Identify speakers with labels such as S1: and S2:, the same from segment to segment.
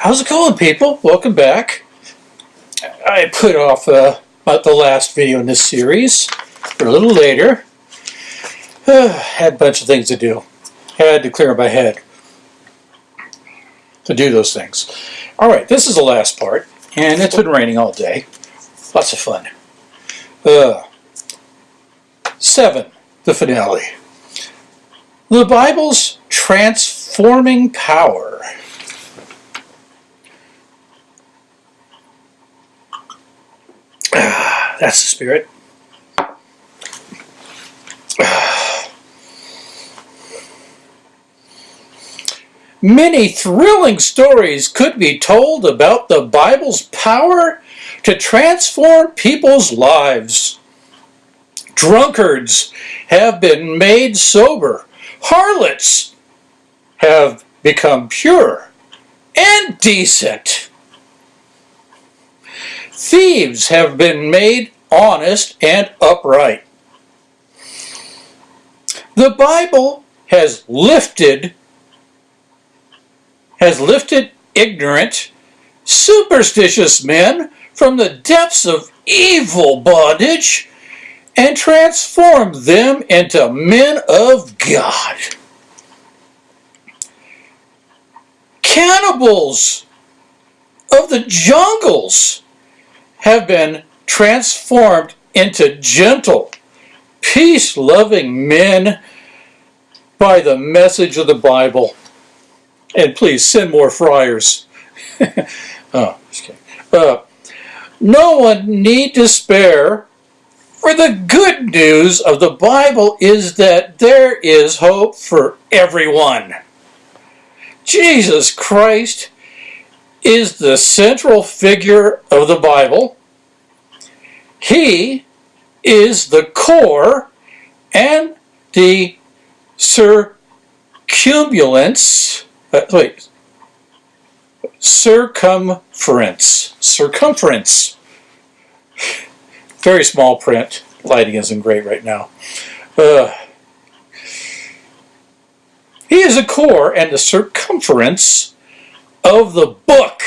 S1: How's it going, people? Welcome back. I put off uh, about the last video in this series for a little later. Uh, had a bunch of things to do. Had to clear my head to do those things. All right, this is the last part, and it's been raining all day. Lots of fun. Uh, seven, the finale. The Bible's transforming power. That's the spirit. Many thrilling stories could be told about the Bible's power to transform people's lives. Drunkards have been made sober. Harlots have become pure and decent. Thieves have been made honest and upright. The Bible has lifted has lifted ignorant, superstitious men from the depths of evil bondage and transformed them into men of God. Cannibals of the jungles have been transformed into gentle, peace-loving men by the message of the Bible. And please send more friars. oh. Uh, no one need despair, for the good news of the Bible is that there is hope for everyone. Jesus Christ is the central figure of the Bible. He is the core and the circumambulance uh, wait. Circumference. Circumference. Very small print. Lighting isn't great right now. Uh, he is the core and the circumference of the book.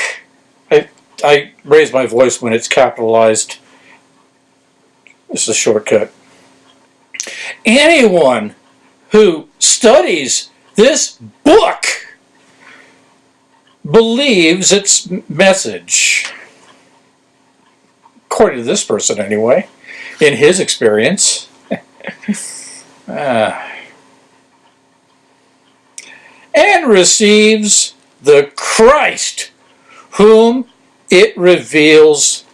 S1: I, raise my voice when it's capitalized. This is a shortcut. Anyone who studies this book believes its message. According to this person, anyway, in his experience. uh, and receives the Christ whom it reveals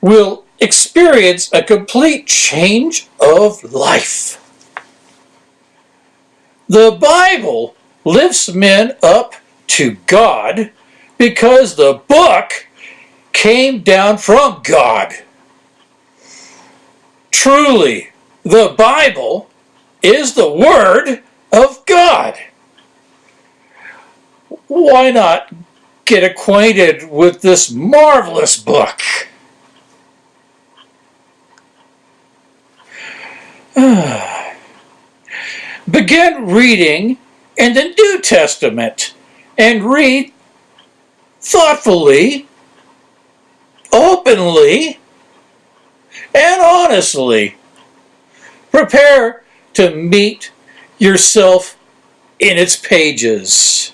S1: will experience a complete change of life. The Bible lifts men up to God because the book came down from God. Truly, the Bible is the Word of God. Why not get acquainted with this marvelous book? Begin reading in the New Testament and read thoughtfully, openly, and honestly. Prepare to meet yourself in its pages.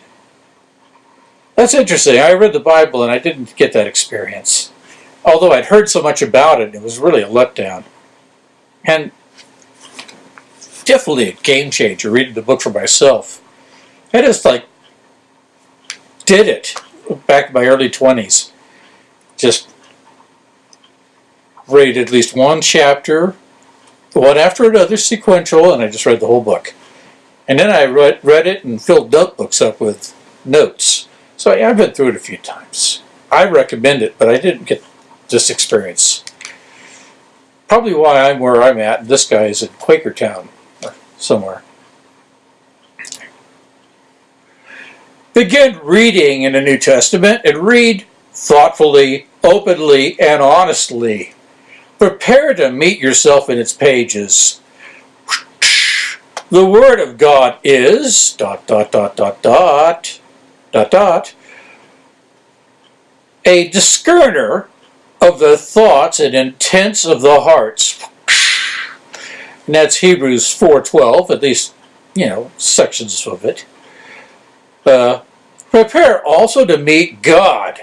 S1: That's interesting. I read the Bible and I didn't get that experience. Although I'd heard so much about it, it was really a letdown. And definitely a game changer reading the book for myself. I just like did it back in my early 20s. Just read at least one chapter, one after another sequential, and I just read the whole book. And then I read, read it and filled notebooks up with notes. So I've been through it a few times. I recommend it, but I didn't get this experience. Probably why I'm where I'm at, this guy is in Quakertown somewhere. Begin reading in the New Testament and read thoughtfully, openly, and honestly. Prepare to meet yourself in its pages. the Word of God is dot dot dot dot dot dot dot a discerner of the thoughts and intents of the hearts. And that's Hebrews 4.12, at least, you know, sections of it. Uh, prepare also to meet God.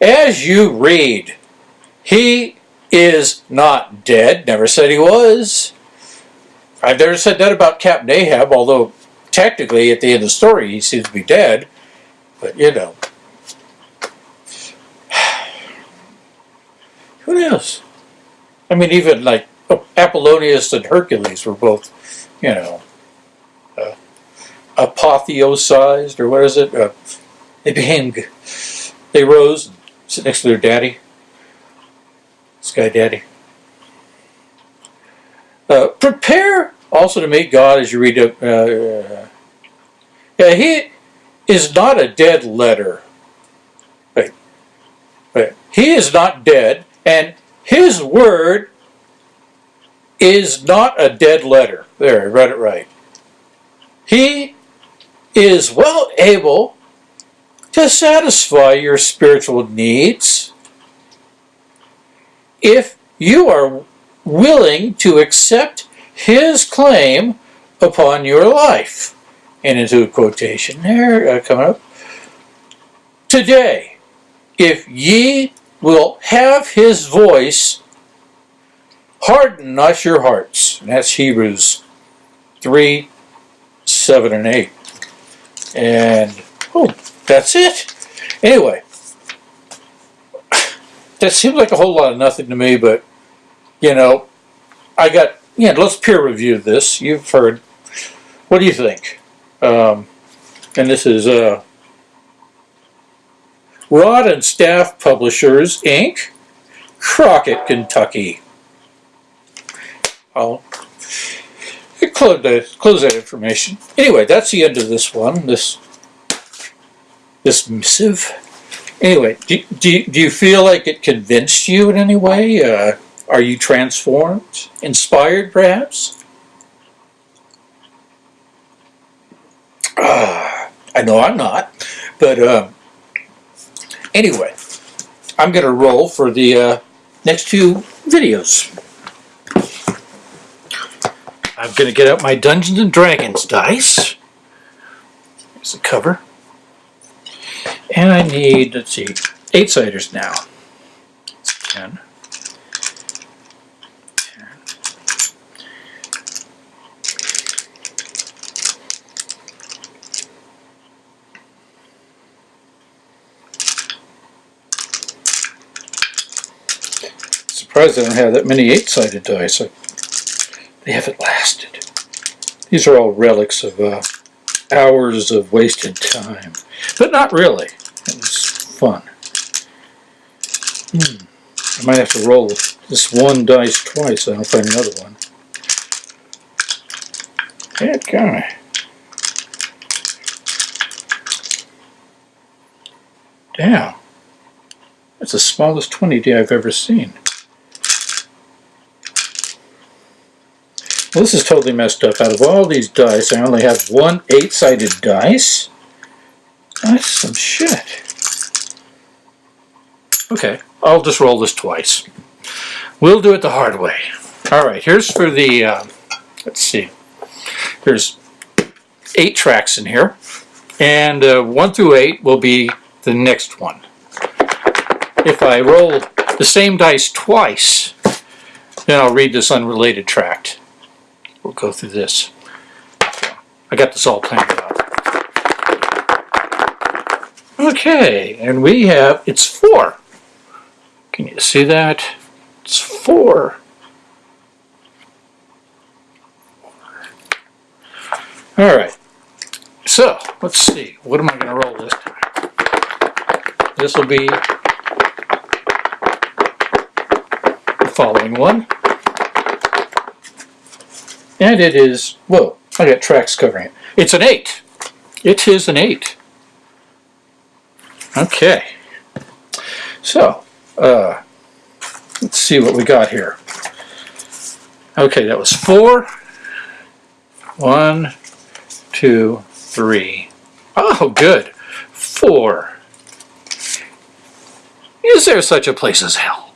S1: As you read, He is not dead, never said He was. I've never said that about Captain Ahab, although technically at the end of the story he seems to be dead. But, you know. Who knows? I mean, even like Apollonius and Hercules were both, you know, uh, apotheosized, or what is it? Uh, they became, they rose and sit next to their daddy, Sky Daddy. Uh, prepare also to meet God as you read it. Uh, yeah, he is not a dead letter. Wait, wait. He is not dead, and his word is not a dead letter. There, I read it right. He is well able to satisfy your spiritual needs if you are willing to accept his claim upon your life. And into a quotation there uh, coming up. Today, if ye will have his voice, harden not your hearts. And that's Hebrews 3, 7, and 8. And, oh, that's it. Anyway, that seems like a whole lot of nothing to me, but, you know, I got, yeah, let's peer review this. You've heard. What do you think? Um, and this is uh, Rod and Staff Publishers, Inc., Crockett, Kentucky. I'll close that, close that information. Anyway, that's the end of this one, this this missive. Anyway, do, do, do you feel like it convinced you in any way? Uh, are you transformed? Inspired, perhaps? Uh, I know I'm not, but uh, anyway, I'm going to roll for the uh, next two videos. I'm going to get out my Dungeons and Dragons dice. Here's the cover. And I need, let's see, eight siders now. Ten. Surprised I don't have that many eight-sided dice. They haven't lasted. These are all relics of uh, hours of wasted time. But not really. It was fun. Hmm. I might have to roll this one dice twice so I don't find another one. Yeah, guy. Damn. That's the smallest 20 I've ever seen. This is totally messed up. Out of all these dice, I only have one eight-sided dice. That's some shit. Okay, I'll just roll this twice. We'll do it the hard way. All right, here's for the, uh, let's see. There's eight tracks in here, and uh, one through eight will be the next one. If I roll the same dice twice, then I'll read this unrelated tract we'll go through this. I got this all planned out. Okay, and we have, it's four. Can you see that? It's four. All right, so let's see. What am I going to roll this time? This will be the following one. And it is, whoa, I got tracks covering it. It's an 8. It is an 8. Okay. So, uh, let's see what we got here. Okay, that was 4. One, two, three. Oh, good. Four. Is there such a place as hell?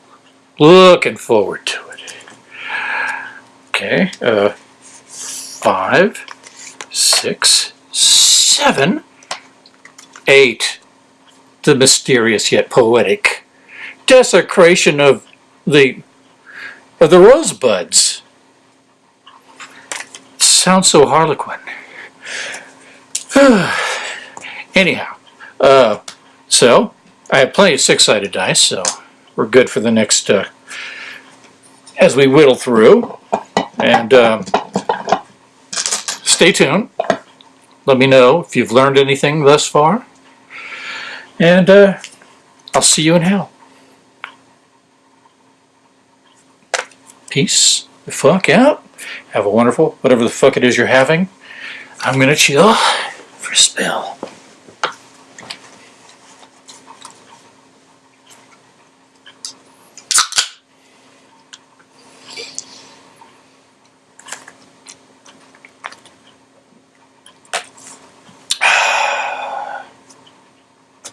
S1: Looking forward to it. Okay, uh, five, six, seven, eight. The mysterious yet poetic desecration of the of the rosebuds. Sounds so harlequin. Anyhow, uh, so I have plenty of six-sided dice, so we're good for the next uh, as we whittle through. And um, stay tuned. Let me know if you've learned anything thus far. And uh, I'll see you in hell. Peace the fuck out. Have a wonderful, whatever the fuck it is you're having. I'm gonna chill for a spell.